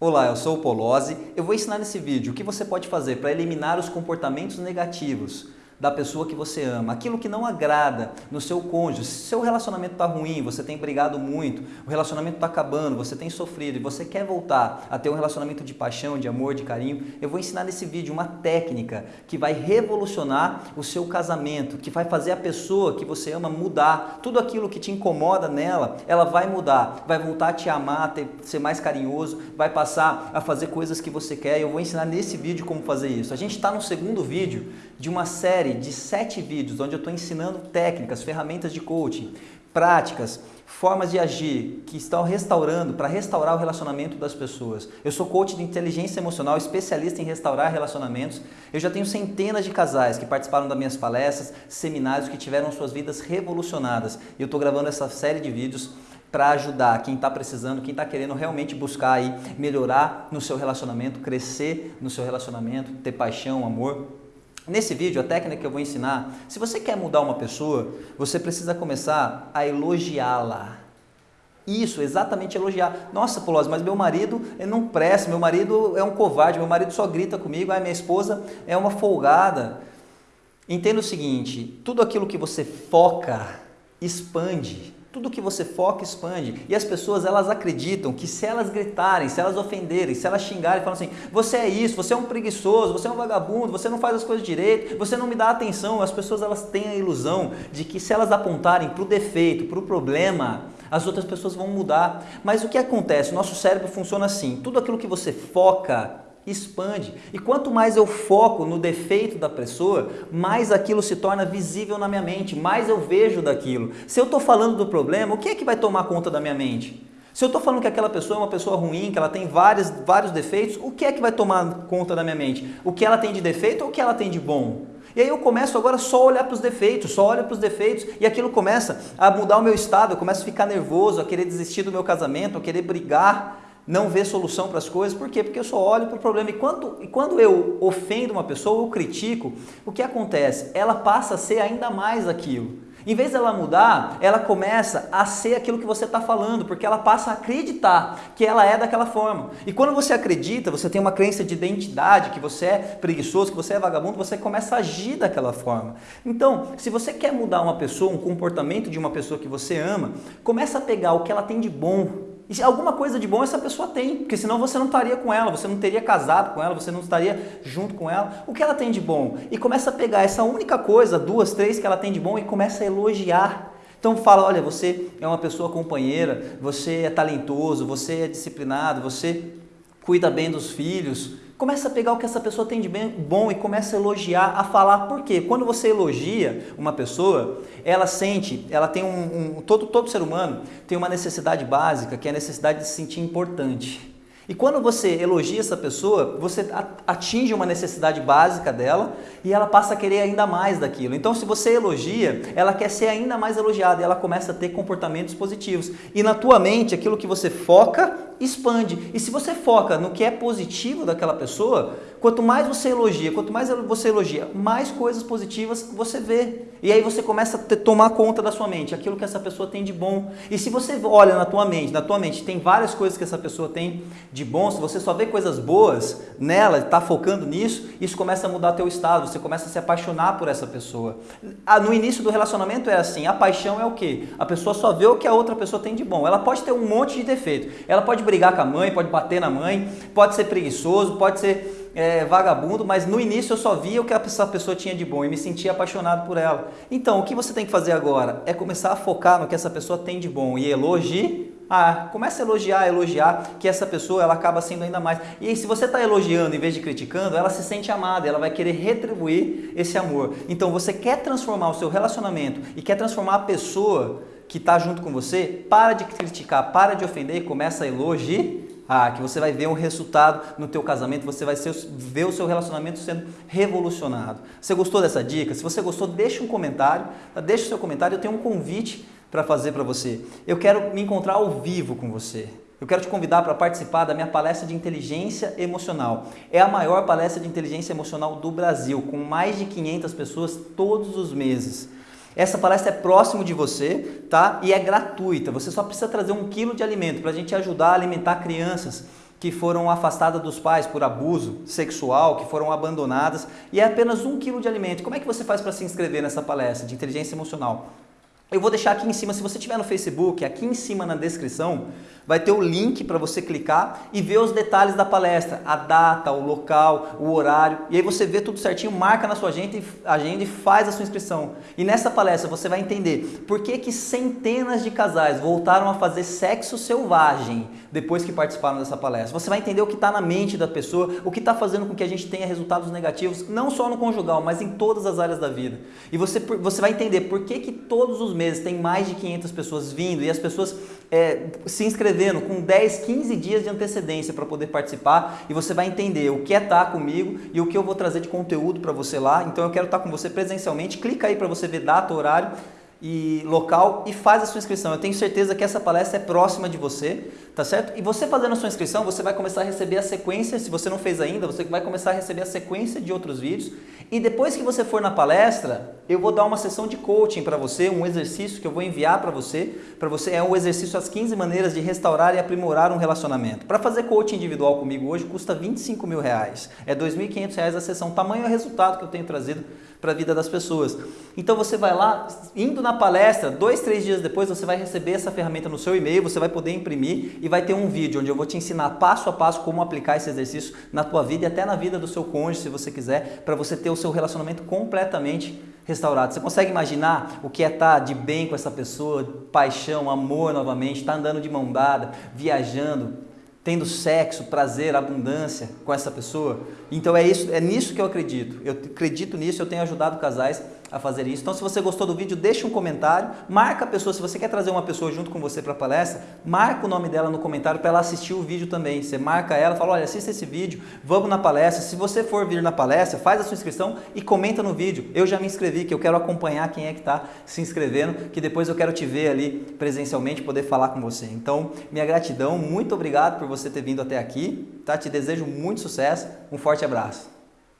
Olá, eu sou o Polozzi. Eu vou ensinar nesse vídeo o que você pode fazer para eliminar os comportamentos negativos da pessoa que você ama, aquilo que não agrada no seu cônjuge. Se seu relacionamento está ruim, você tem brigado muito, o relacionamento está acabando, você tem sofrido e você quer voltar a ter um relacionamento de paixão, de amor, de carinho, eu vou ensinar nesse vídeo uma técnica que vai revolucionar o seu casamento, que vai fazer a pessoa que você ama mudar. Tudo aquilo que te incomoda nela, ela vai mudar, vai voltar a te amar, a ter, ser mais carinhoso, vai passar a fazer coisas que você quer. Eu vou ensinar nesse vídeo como fazer isso. A gente está no segundo vídeo de uma série de sete vídeos onde eu estou ensinando técnicas, ferramentas de coaching, práticas, formas de agir que estão restaurando, para restaurar o relacionamento das pessoas. Eu sou coach de inteligência emocional, especialista em restaurar relacionamentos. Eu já tenho centenas de casais que participaram das minhas palestras, seminários, que tiveram suas vidas revolucionadas. E eu estou gravando essa série de vídeos para ajudar quem está precisando, quem está querendo realmente buscar aí melhorar no seu relacionamento, crescer no seu relacionamento, ter paixão, amor. Nesse vídeo, a técnica que eu vou ensinar, se você quer mudar uma pessoa, você precisa começar a elogiá-la. Isso, exatamente elogiar. Nossa, Polozzi, mas meu marido não presta, meu marido é um covarde, meu marido só grita comigo, a minha esposa é uma folgada. Entenda o seguinte, tudo aquilo que você foca, expande. Tudo que você foca expande. E as pessoas elas acreditam que se elas gritarem, se elas ofenderem, se elas xingarem, falam assim: você é isso, você é um preguiçoso, você é um vagabundo, você não faz as coisas direito, você não me dá atenção. As pessoas elas têm a ilusão de que se elas apontarem para o defeito, para o problema, as outras pessoas vão mudar. Mas o que acontece? Nosso cérebro funciona assim: tudo aquilo que você foca expande. E quanto mais eu foco no defeito da pessoa, mais aquilo se torna visível na minha mente, mais eu vejo daquilo. Se eu estou falando do problema, o que é que vai tomar conta da minha mente? Se eu estou falando que aquela pessoa é uma pessoa ruim, que ela tem vários, vários defeitos, o que é que vai tomar conta da minha mente? O que ela tem de defeito ou o que ela tem de bom? E aí eu começo agora só a olhar para os defeitos, só olho para os defeitos e aquilo começa a mudar o meu estado, eu começo a ficar nervoso, a querer desistir do meu casamento, a querer brigar, não vê solução para as coisas. Por quê? Porque eu só olho para o problema. E quando, e quando eu ofendo uma pessoa, eu critico, o que acontece? Ela passa a ser ainda mais aquilo. Em vez dela mudar, ela começa a ser aquilo que você está falando, porque ela passa a acreditar que ela é daquela forma. E quando você acredita, você tem uma crença de identidade, que você é preguiçoso, que você é vagabundo, você começa a agir daquela forma. Então, se você quer mudar uma pessoa, um comportamento de uma pessoa que você ama, começa a pegar o que ela tem de bom, e alguma coisa de bom essa pessoa tem, porque senão você não estaria com ela, você não teria casado com ela, você não estaria junto com ela. O que ela tem de bom? E começa a pegar essa única coisa, duas, três que ela tem de bom e começa a elogiar. Então fala, olha, você é uma pessoa companheira, você é talentoso, você é disciplinado, você cuida bem dos filhos, Começa a pegar o que essa pessoa tem de bem, bom e começa a elogiar, a falar. Por quê? Quando você elogia uma pessoa, ela sente, ela tem um, um todo, todo ser humano tem uma necessidade básica, que é a necessidade de se sentir importante. E quando você elogia essa pessoa, você atinge uma necessidade básica dela e ela passa a querer ainda mais daquilo. Então, se você elogia, ela quer ser ainda mais elogiada e ela começa a ter comportamentos positivos. E na tua mente, aquilo que você foca, expande. E se você foca no que é positivo daquela pessoa, quanto mais você elogia, quanto mais você elogia, mais coisas positivas você vê. E aí você começa a tomar conta da sua mente, aquilo que essa pessoa tem de bom. E se você olha na tua mente, na tua mente tem várias coisas que essa pessoa tem de bom, se você só vê coisas boas nela, está focando nisso, isso começa a mudar teu estado, você começa a se apaixonar por essa pessoa. Ah, no início do relacionamento é assim, a paixão é o quê? A pessoa só vê o que a outra pessoa tem de bom. Ela pode ter um monte de defeito, ela pode brigar com a mãe, pode bater na mãe, pode ser preguiçoso, pode ser é, vagabundo, mas no início eu só via o que essa pessoa tinha de bom e me sentia apaixonado por ela. Então, o que você tem que fazer agora é começar a focar no que essa pessoa tem de bom e elogiar. Ah, comece a elogiar, elogiar, que essa pessoa ela acaba sendo ainda mais. E se você está elogiando em vez de criticando, ela se sente amada, ela vai querer retribuir esse amor. Então, você quer transformar o seu relacionamento e quer transformar a pessoa que está junto com você, para de criticar, para de ofender e começa a elogiar ah, que você vai ver um resultado no teu casamento, você vai ver o seu relacionamento sendo revolucionado. Você gostou dessa dica? Se você gostou, deixa um comentário, tá? deixa o seu comentário, eu tenho um convite para fazer para você. Eu quero me encontrar ao vivo com você. Eu quero te convidar para participar da minha palestra de inteligência emocional. É a maior palestra de inteligência emocional do Brasil, com mais de 500 pessoas todos os meses. Essa palestra é próximo de você, tá? E é gratuita. Você só precisa trazer um quilo de alimento para a gente ajudar a alimentar crianças que foram afastadas dos pais por abuso sexual, que foram abandonadas, e é apenas um quilo de alimento. Como é que você faz para se inscrever nessa palestra de inteligência emocional? Eu vou deixar aqui em cima, se você estiver no Facebook, aqui em cima na descrição, vai ter o link para você clicar e ver os detalhes da palestra, a data, o local, o horário, e aí você vê tudo certinho, marca na sua agenda e, faz a sua inscrição. E nessa palestra você vai entender por que, que centenas de casais voltaram a fazer sexo selvagem depois que participaram dessa palestra. Você vai entender o que está na mente da pessoa, o que está fazendo com que a gente tenha resultados negativos, não só no conjugal, mas em todas as áreas da vida. E você, você vai entender por que, que todos os meses tem mais de 500 pessoas vindo e as pessoas é, se inscrevendo com 10, 15 dias de antecedência para poder participar e você vai entender o que é estar comigo e o que eu vou trazer de conteúdo para você lá. Então eu quero estar com você presencialmente, clica aí para você ver data, horário e local e faz a sua inscrição. Eu tenho certeza que essa palestra é próxima de você, tá certo? E você fazendo a sua inscrição, você vai começar a receber a sequência, se você não fez ainda, você vai começar a receber a sequência de outros vídeos. E depois que você for na palestra, eu vou dar uma sessão de coaching para você, um exercício que eu vou enviar para você, para você é um exercício as 15 maneiras de restaurar e aprimorar um relacionamento. Para fazer coaching individual comigo hoje custa 25 mil reais, é R$ 2.500 a sessão, tamanho é o resultado que eu tenho trazido para a vida das pessoas. Então você vai lá, indo na palestra, dois, três dias depois você vai receber essa ferramenta no seu e-mail, você vai poder imprimir e vai ter um vídeo onde eu vou te ensinar passo a passo como aplicar esse exercício na tua vida e até na vida do seu cônjuge, se você quiser, para você ter o seu relacionamento completamente restaurado. Você consegue imaginar o que é estar de bem com essa pessoa, paixão, amor novamente, estar andando de mão dada, viajando, tendo sexo, prazer, abundância com essa pessoa. Então é isso, é nisso que eu acredito. Eu acredito nisso, eu tenho ajudado casais a fazer isso. Então, se você gostou do vídeo, deixa um comentário, marca a pessoa, se você quer trazer uma pessoa junto com você para a palestra, marca o nome dela no comentário para ela assistir o vídeo também. Você marca ela, fala, olha, assista esse vídeo, vamos na palestra. Se você for vir na palestra, faz a sua inscrição e comenta no vídeo. Eu já me inscrevi, que eu quero acompanhar quem é que está se inscrevendo, que depois eu quero te ver ali presencialmente, poder falar com você. Então, minha gratidão, muito obrigado por você ter vindo até aqui, tá? Te desejo muito sucesso, um forte abraço.